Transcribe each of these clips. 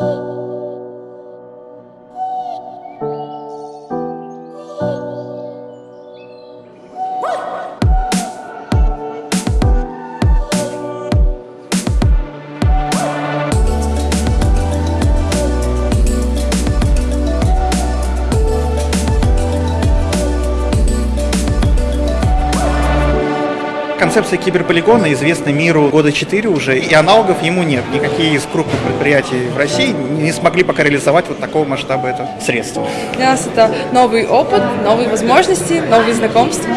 Oh. Концепция киберполигона известна миру года 4 уже, и аналогов ему нет. Никакие из крупных предприятий в России не смогли пока реализовать вот такого масштаба это средства. Для нас это новый опыт, новые возможности, новые знакомства.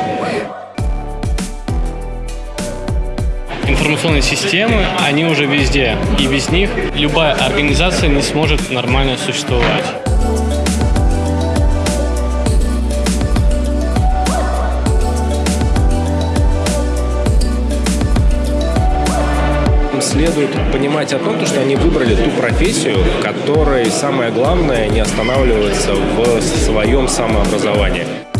Информационные системы, они уже везде, и без них любая организация не сможет нормально существовать. Следует понимать о том, что они выбрали ту профессию, которой самое главное не останавливаться в своем самообразовании.